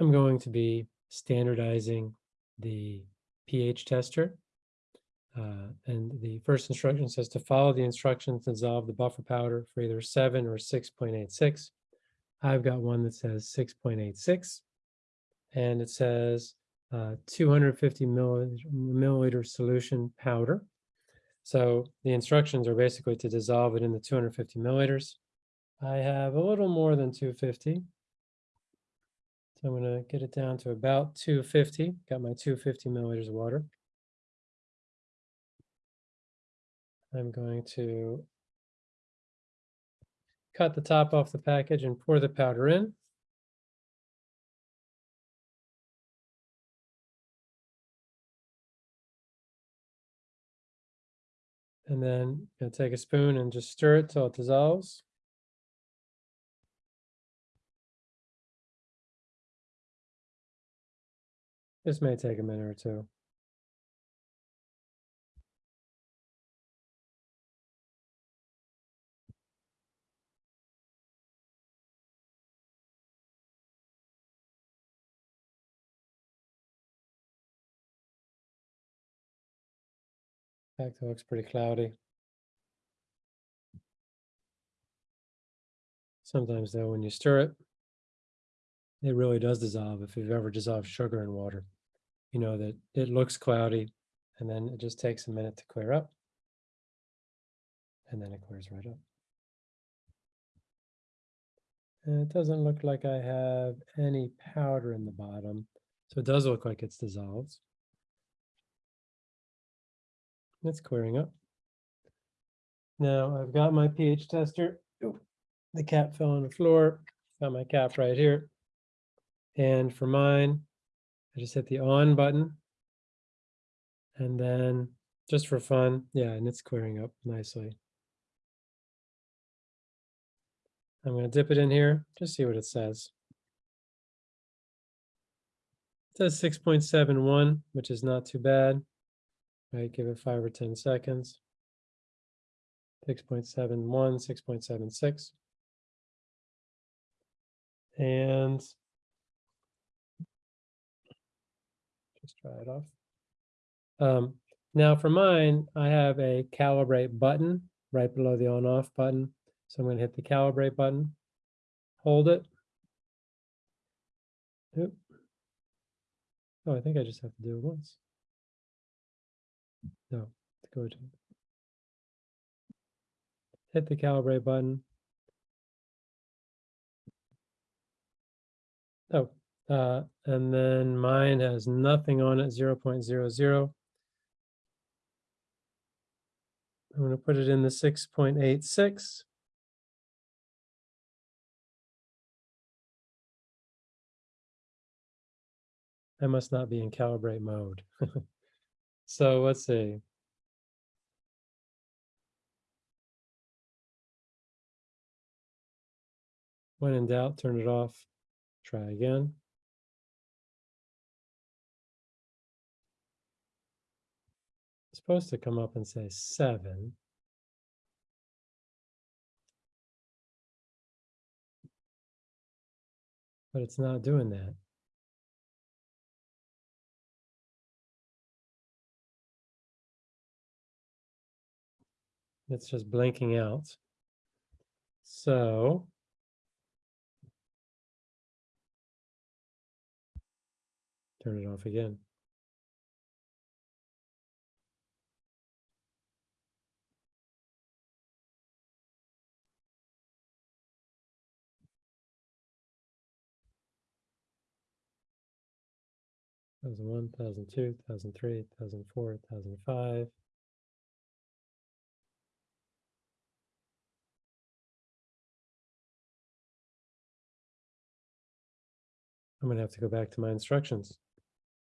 I'm going to be standardizing the pH tester. Uh, and the first instruction says to follow the instructions to dissolve the buffer powder for either seven or six point eight six. I've got one that says six point eight six. And it says uh, two hundred fifty milliliter solution powder. So the instructions are basically to dissolve it in the two hundred fifty milliliters. I have a little more than two fifty. So I'm gonna get it down to about two fifty, got my two fifty milliliters of water. I'm going to cut the top off the package and pour the powder in. And then you take a spoon and just stir it till it dissolves. This may take a minute or two. Fact, it looks pretty cloudy. Sometimes though, when you stir it, it really does dissolve. If you've ever dissolved sugar in water, you know that it looks cloudy and then it just takes a minute to clear up. And then it clears right up. And it doesn't look like I have any powder in the bottom. So it does look like it's dissolved. It's clearing up. Now I've got my pH tester. The cap fell on the floor. Got my cap right here. And for mine, I just hit the on button. And then just for fun, yeah, and it's clearing up nicely. I'm going to dip it in here, just see what it says. It says 6.71, which is not too bad. Right, give it five or 10 seconds. 6.71, 6.76. And just try it off. Um, now for mine, I have a calibrate button right below the on off button. So I'm going to hit the calibrate button, hold it. Oop. Oh, I think I just have to do it once. No, go to hit the calibrate button. Oh, uh, and then mine has nothing on it, 0 0.00. I'm going to put it in the 6.86. I must not be in calibrate mode. so let's see. When in doubt, turn it off. Try again. Supposed to come up and say seven. But it's not doing that. It's just blinking out. So turn it off again. Thousand one, thousand two, thousand three, thousand four, thousand five. I'm gonna have to go back to my instructions.